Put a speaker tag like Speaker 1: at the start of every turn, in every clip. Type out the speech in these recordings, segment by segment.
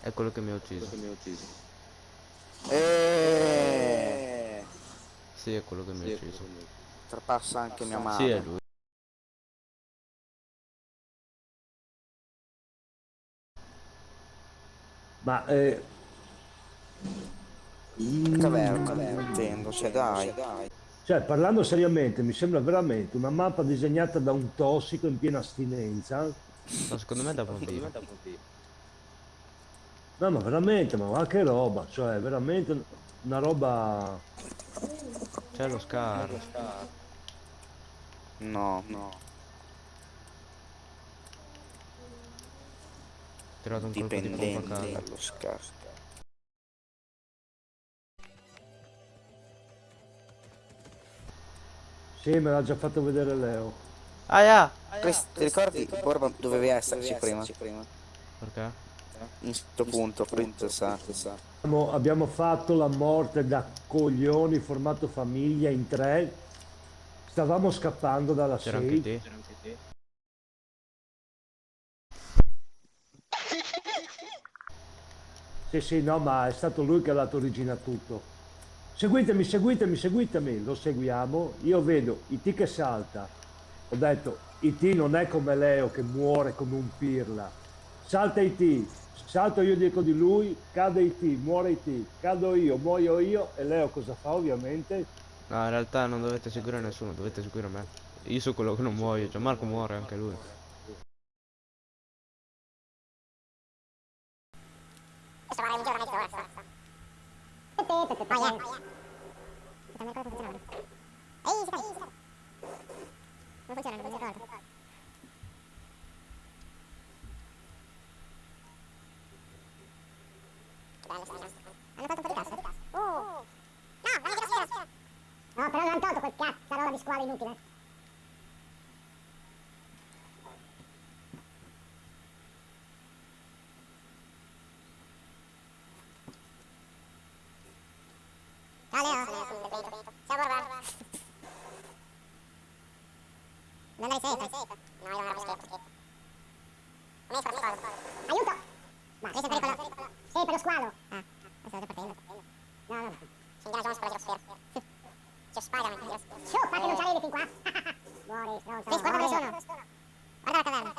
Speaker 1: È quello che mi ha ucciso.
Speaker 2: E
Speaker 1: Sì, è quello che mi ha ucciso.
Speaker 2: trapassa anche mia
Speaker 1: Sì,
Speaker 2: madre.
Speaker 1: è lui.
Speaker 3: Ma eh,
Speaker 2: Caverna, intendo, cioè dai.
Speaker 3: cioè, parlando seriamente, mi sembra veramente una mappa disegnata da un tossico in piena astinenza.
Speaker 1: No, secondo me è da vampiro.
Speaker 3: No, ma veramente, ma che roba, cioè, veramente una roba...
Speaker 1: C'è lo scar.
Speaker 2: No, no.
Speaker 1: Ho tirato un colpo di pompa
Speaker 2: dallo scarso.
Speaker 3: Sì, me l'ha già fatto vedere Leo.
Speaker 1: Aia!
Speaker 2: Chris, ti ricordi Borba dovevi esserci prima?
Speaker 1: Perché?
Speaker 2: In questo punto, Fritz sa, sa.
Speaker 3: Abbiamo, abbiamo fatto la morte da coglioni, formato famiglia in tre. Stavamo scappando dalla
Speaker 1: C'era anche
Speaker 3: safe.
Speaker 1: te.
Speaker 3: Sì, sì, no, ma è stato lui che ha dato origine a tutto. Seguitemi, seguitemi, seguitemi, lo seguiamo. Io vedo IT che salta. Ho detto, IT non è come Leo che muore come un pirla. Salta IT, salto io dietro di lui, cade IT, muore IT, cado io, muoio io e Leo cosa fa ovviamente?
Speaker 1: No, in realtà non dovete seguire nessuno, dovete seguire me. Io sono quello che non muoio, cioè Marco muore anche lui.
Speaker 4: Oh, yeah. Non mi ricordo come funzionava. Ehi, si fa, Non funziona, non funziona. Bello sta. Hanno fatto un po' di cassa? Oh! No, vero, sì, vero. No, però non hanno tolto quel cazzo, roba di squalo inutile. Ciao Leo. Ciao Borba. Non hai safe? No, io non ero scherzo. Come hai fatto Aiuto! Ma questo è pericolo. Sì, per lo squalo. Ah, lo state partendo. No, no. Per la girosfera. C'è Spider-Man per la girosfera. Su, fa che non c'avevi fin qua. Muori, stronzo. Sì, guarda dove sono. Guarda la caverna.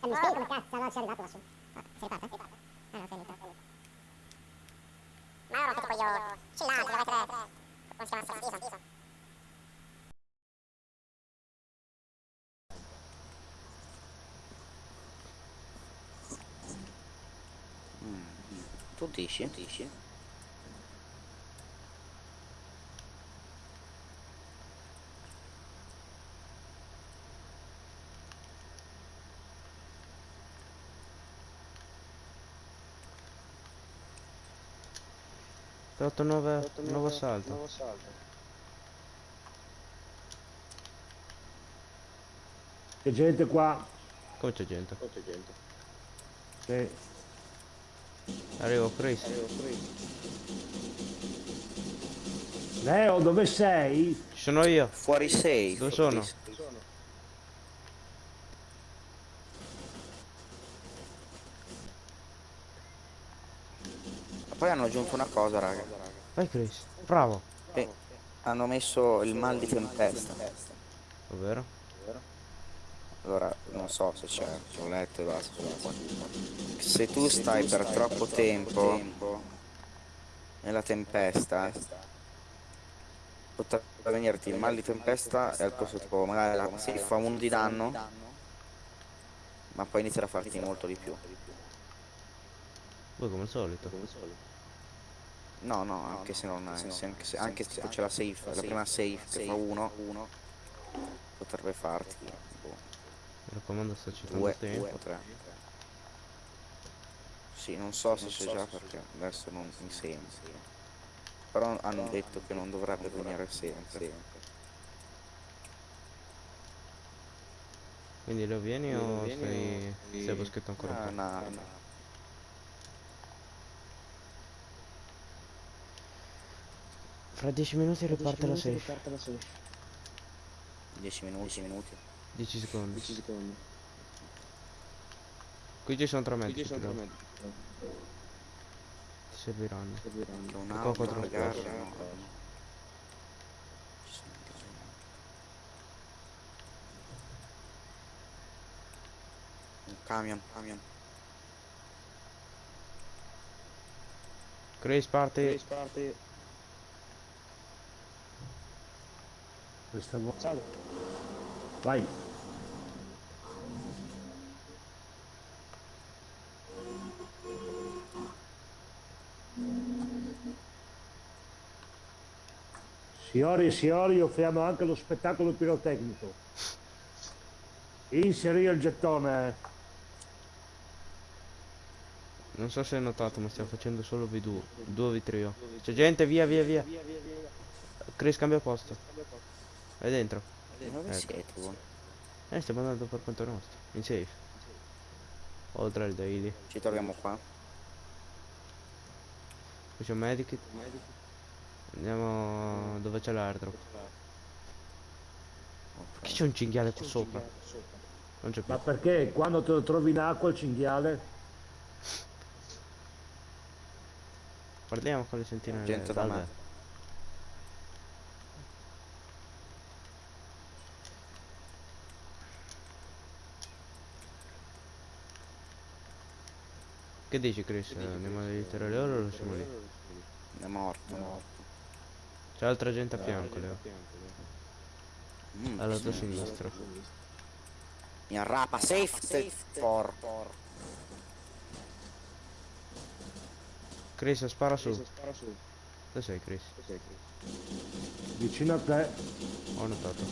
Speaker 4: E mi spieghi come cazzo non ci è arrivato lassù. Ah, si riparte? Ah, no, finito. Ma ora che tipo io... Chillante, dovete... Come si chiama sta schifo?
Speaker 2: Tu dici? dici?
Speaker 1: Ho fatto nuove, nuovo salto.
Speaker 3: C'è gente qua.
Speaker 1: Come c'è gente?
Speaker 3: Sì.
Speaker 1: Arrivo Chris.
Speaker 3: Leo, dove sei?
Speaker 1: Ci sono io.
Speaker 2: Fuori safe.
Speaker 1: Dove sono?
Speaker 2: Chris. Poi hanno aggiunto una cosa, raga.
Speaker 1: Vai Chris. Bravo.
Speaker 2: Eh, hanno messo il mal di tempesta.
Speaker 1: Ovvero?
Speaker 2: Allora, non so se c'è, ho letto e basta. Se tu stai per troppo tempo nella tempesta, potrebbe venirti il mal di tempesta e al posto tipo magari la, si fa uno di danno, ma poi inizierà a farti molto di più.
Speaker 1: Voi come al solito.
Speaker 2: No, no, anche se non è, se anche se, anche se c'è la safe, la prima safe che fa uno, potrebbe farti
Speaker 1: Mi raccomando sto citando
Speaker 2: due,
Speaker 1: tempo.
Speaker 2: due o tre. Sì, non so se c'è già perché adesso non mi sembra. Però hanno detto che non dovrebbe venire sempre.
Speaker 1: Quindi lo vieni o stai, stai a boschetto ancora
Speaker 2: Ah,
Speaker 1: un po'?
Speaker 2: no, no.
Speaker 1: Fra 10 minuti riparte la safe.
Speaker 2: 10 minuti, 10 minuti.
Speaker 1: 10 secondi. Qui ci sono tre medici. credo. Ti serviranno.
Speaker 2: Che
Speaker 1: Qua
Speaker 2: un'auto,
Speaker 1: quattro
Speaker 2: magari,
Speaker 1: squadre.
Speaker 2: no. Ci sono anche dei- Un camion, camion.
Speaker 1: Chris parti.
Speaker 3: Questa volta. Vai. Signori e signori, offriamo anche lo spettacolo pirotecnico. Inserì il gettone.
Speaker 1: Non so se hai notato, ma stiamo facendo solo V2. 2 v trio. C'è gente, via, via, via. Chris cambia posto. Vai dentro.
Speaker 2: Dove
Speaker 1: Ecco.
Speaker 2: siete voi?
Speaker 1: Eh, stiamo andando per conto nostro. In safe. Oltre al daily.
Speaker 2: Ci troviamo qua.
Speaker 1: Qui c'è un medikit. Andiamo dove c'è l'airdrop. Perché c'è un cinghiale qua sopra? Non c'è più.
Speaker 3: Ma perché quando te lo trovi in acqua il cinghiale?
Speaker 1: Parliamo con le sentinelle.
Speaker 2: Gente da me.
Speaker 1: Che dici Chris? Andiamo a aiutare loro o lo siamo lì?
Speaker 2: È morto, è morto.
Speaker 1: C'è altra gente a fianco, Leo.
Speaker 2: Mm,
Speaker 1: Alla tua sinistra.
Speaker 2: Mi arrapa, safe, porco.
Speaker 1: Chris, spara su. Dove sei Chris?
Speaker 3: Vicino a te.
Speaker 1: Ho notato.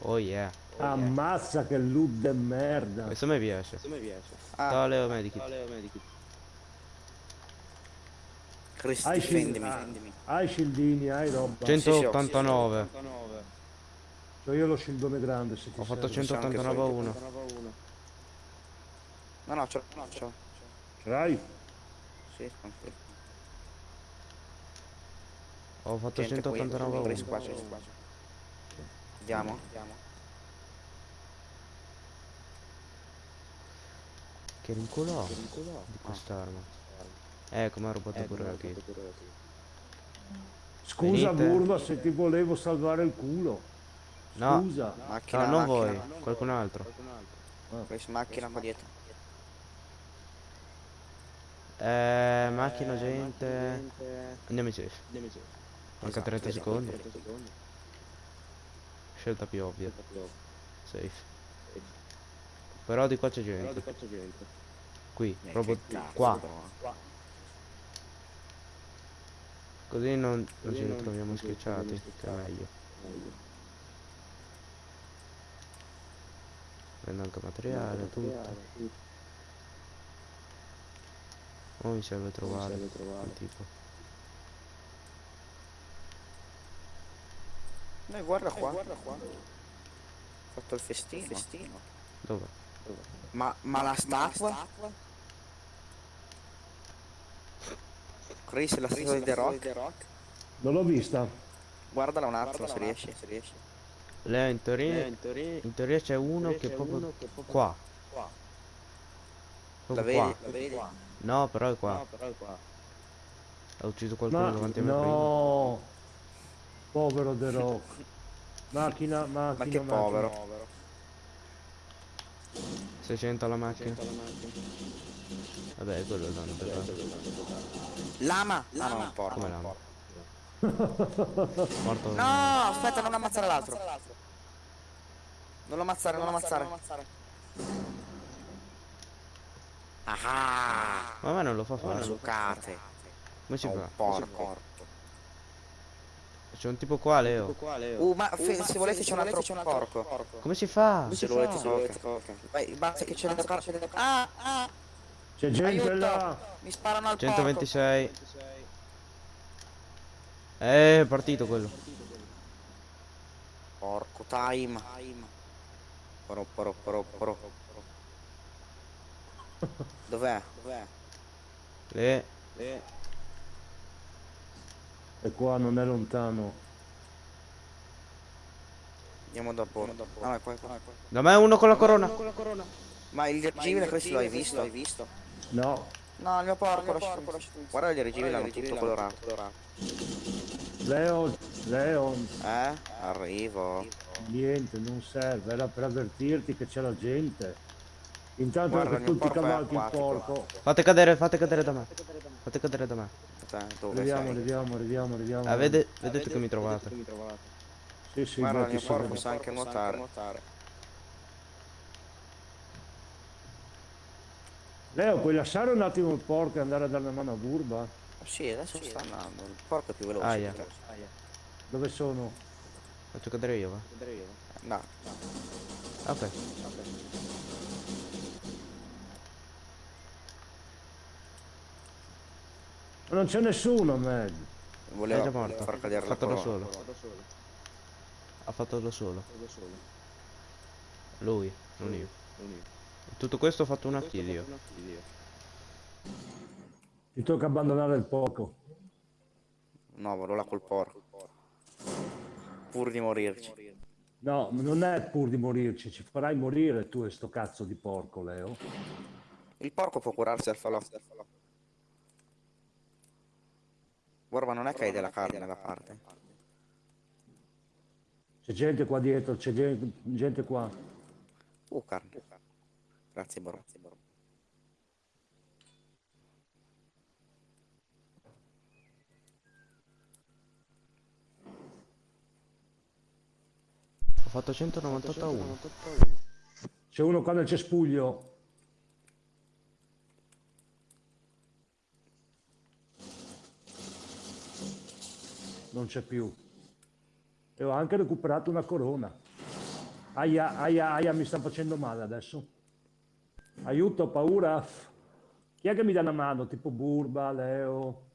Speaker 1: Oh yeah.
Speaker 3: Ammazza che loot de merda.
Speaker 1: Questo mi piace.
Speaker 2: Ah,
Speaker 1: Ciao Leo Medikit.
Speaker 2: Chris,
Speaker 3: Hai,
Speaker 2: difendimi. difendimi.
Speaker 3: hai scildini, hai roba.
Speaker 2: Cent-
Speaker 1: 189.
Speaker 3: C'ho io lo scildone grande se ti
Speaker 1: Ho fatto
Speaker 3: serve.
Speaker 1: 189 a 1.
Speaker 2: No, no, ce l'ho, no, ce l'ho.
Speaker 3: Ce l'hai?
Speaker 2: Sì, tranquillo.
Speaker 1: Ho fatto
Speaker 2: Gente qui,
Speaker 1: 189 a
Speaker 2: Chris,
Speaker 1: 1.
Speaker 2: qua c'è, qua c'è. Andiamo? Andiamo.
Speaker 1: Che rinculo ho di quest'arma. Eh, come ha rubato pure la kill.
Speaker 3: Scusa
Speaker 1: Venite.
Speaker 3: Burba se ti volevo salvare il culo.
Speaker 1: No,
Speaker 3: Scusa.
Speaker 2: Macchina,
Speaker 1: no, non
Speaker 2: macchina.
Speaker 1: voi, qualcun altro.
Speaker 2: Chris, macchina qua dietro.
Speaker 1: Eh, macchina, gente. Andiamo in safe. Manca
Speaker 2: Esatto,
Speaker 1: 30
Speaker 2: esatto.
Speaker 1: secondi. Scelta più ovvia. Safe. Però di qua c'è gente. Qui,
Speaker 2: Eh,
Speaker 1: proprio
Speaker 2: cazzo,
Speaker 1: qua. Così non, non ci ritroviamo schiacciati, che è meglio. Prendo anche materiale, tutto. Oh, mi serve trovare quel tipo.
Speaker 2: Eh, guarda qua. Guarda qua. Ho fatto il festino.
Speaker 1: Dove?
Speaker 2: Ma, ma la statua? Chris, la statua di The Rock?
Speaker 3: Non l'ho vista.
Speaker 2: Guardala un attimo se riesci. Se riesci.
Speaker 1: Leo in teoria, in teoria c'è uno che è proprio qua.
Speaker 2: La
Speaker 1: Proprio
Speaker 2: vedi?
Speaker 1: qua.
Speaker 2: La vedi?
Speaker 1: No, però è qua. Ha ucciso qualcuno
Speaker 3: Ma
Speaker 1: davanti a me prima.
Speaker 3: no. Povero The Rock. Macchina, macchina,
Speaker 2: Ma che
Speaker 3: macchina.
Speaker 2: povero.
Speaker 1: 600 alla macchina. Vabbè, quello è il
Speaker 2: Lama! Ah no, non porco.
Speaker 1: Come l'amo? Morto.
Speaker 2: No, aspetta, non ammazzare l'altro. Non lo ammazzare, non lo ammazzare. Ah,
Speaker 1: Ma a me non lo fa fare.
Speaker 2: zuccate.
Speaker 1: Come si fa?
Speaker 2: porco.
Speaker 1: C'è un tipo qua, Leo.
Speaker 2: Uh, ma fe- se volete c'è un altro porco.
Speaker 1: Come si fa?
Speaker 2: Se lo volete tocca. Vai, basta che c'è da parte. Ah, ah,
Speaker 3: C'è gente
Speaker 2: aiuto!
Speaker 3: là.
Speaker 2: Mi sparano al porco.
Speaker 1: 126. Eh, è partito quello.
Speaker 2: Porco time. Poro, poro, poro, poro. Dov'è? Dov'è?
Speaker 1: Le.
Speaker 3: E qua non è lontano.
Speaker 2: Andiamo. Ah, qua, qua, qua.
Speaker 1: Da me uno con la corona.
Speaker 2: Ma il dirigibile questo l'hai visto?
Speaker 3: No,
Speaker 2: No, il mio porco, lascia- Guarda il dirigibile, hanno tutto colorato.
Speaker 3: Leo, Leo,
Speaker 2: Eh? Arrivo.
Speaker 3: niente, non serve, era per avvertirti che c'è la gente. Intanto
Speaker 2: Guarda,
Speaker 3: che
Speaker 2: il mio
Speaker 3: tu ti
Speaker 2: porco
Speaker 3: cavalchi il porco.
Speaker 1: Fate cadere, fate cadere da me. Fate cadere da me.
Speaker 2: Dove
Speaker 3: Arriviamo, arriviamo, arriviamo, arriviamo.
Speaker 1: Ah, vede- vedete che mi trovate.
Speaker 3: Sì, sì,
Speaker 2: Guarda, il mio
Speaker 3: ti
Speaker 2: porco sa anche nuotare.
Speaker 3: Leo, puoi lasciare un attimo il porco e andare a dare una mano a Burba?
Speaker 2: Sì, adesso sta andando. Il porco è più veloce.
Speaker 1: Aia.
Speaker 2: te.
Speaker 3: Dove sono?
Speaker 1: Faccio cadere io, va.
Speaker 2: No.
Speaker 1: Ok.
Speaker 3: Ma non c'è nessuno, Meg.
Speaker 2: Voleva
Speaker 1: È già morto.
Speaker 2: far cadere
Speaker 1: Ha
Speaker 2: la
Speaker 1: fatto da
Speaker 2: corona.
Speaker 1: solo. Ha fatto da solo. Lui, non io. Tutto questo ho fatto una kill io.
Speaker 3: Ti tocca abbandonare il porco.
Speaker 2: No, vado là col porco. Pur di morirci.
Speaker 3: No, non è pur di morirci, ci farai morire tu e sto cazzo di porco, Leo.
Speaker 2: Il porco può curarsi al falò. Guarda, ma non è che hai della carne da parte.
Speaker 3: C'è gente qua dietro, c'è gente, gente qua.
Speaker 2: Uh, carne. Grazie, Borro.
Speaker 1: Ho fatto 198 a 1.
Speaker 3: C'è uno qua nel cespuglio. Non c'è più. E ho anche recuperato una corona. Aia, aia, aia, mi sta facendo male adesso. Aiuto, ho paura. Chi è che mi dà una mano? Tipo Burba, Leo?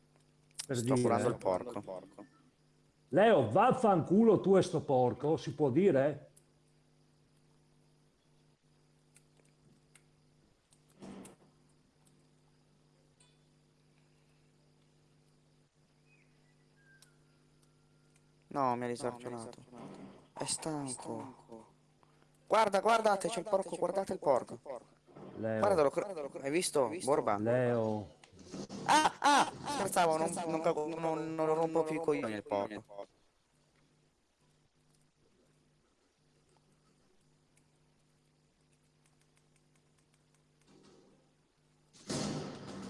Speaker 3: Per
Speaker 2: Sto
Speaker 3: dire.
Speaker 2: curando il porco.
Speaker 3: Leo, vaffanculo tu e sto porco, si può dire?
Speaker 2: No, mi ha disarcionato. È stanco. Guarda, guardate, c'è il porco, guardate il porco.
Speaker 3: Leo,
Speaker 2: Guardalo, cro- hai visto? Borba.
Speaker 3: Leo,
Speaker 2: Ah, ah! Scherzavo, non, non, cago- non, non rompo più i coglioni il porco.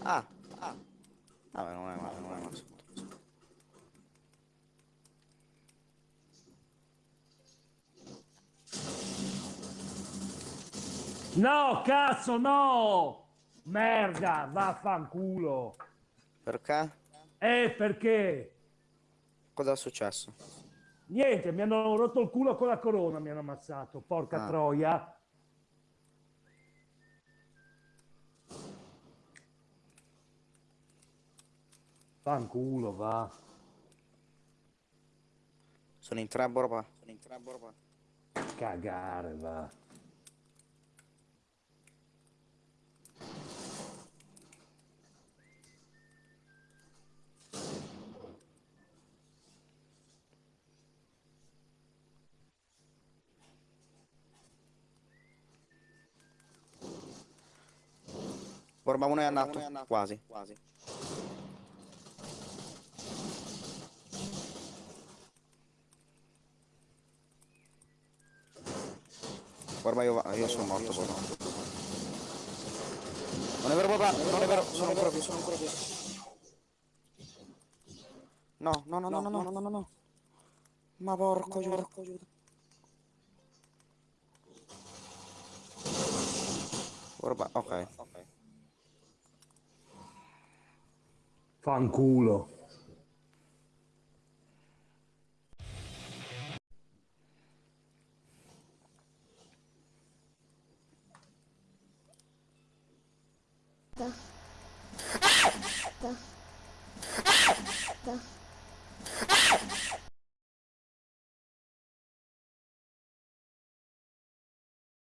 Speaker 2: Ah, ah. Vabbè, non è male, non è male.
Speaker 3: No, cazzo, no! Merda, vaffanculo.
Speaker 2: Perché?
Speaker 3: Eh, perché?
Speaker 2: Cosa è successo?
Speaker 3: Niente, mi hanno rotto il culo con la corona, mi hanno ammazzato, porca
Speaker 2: Ah.
Speaker 3: troia. Fanculo, va.
Speaker 2: Sono in tre, Borba. Sono in tre, Borba.
Speaker 3: Cagare, va.
Speaker 2: Borba uno è andato, quasi. Borba io, va- io sono morto, Borba. Non è vero, Borba, non è vero, sono ancora vivo, sono ancora vivo. No, no, no, no, no, no, no, no, no. Ma porco giuda. Borba, ok.
Speaker 3: Fanculo.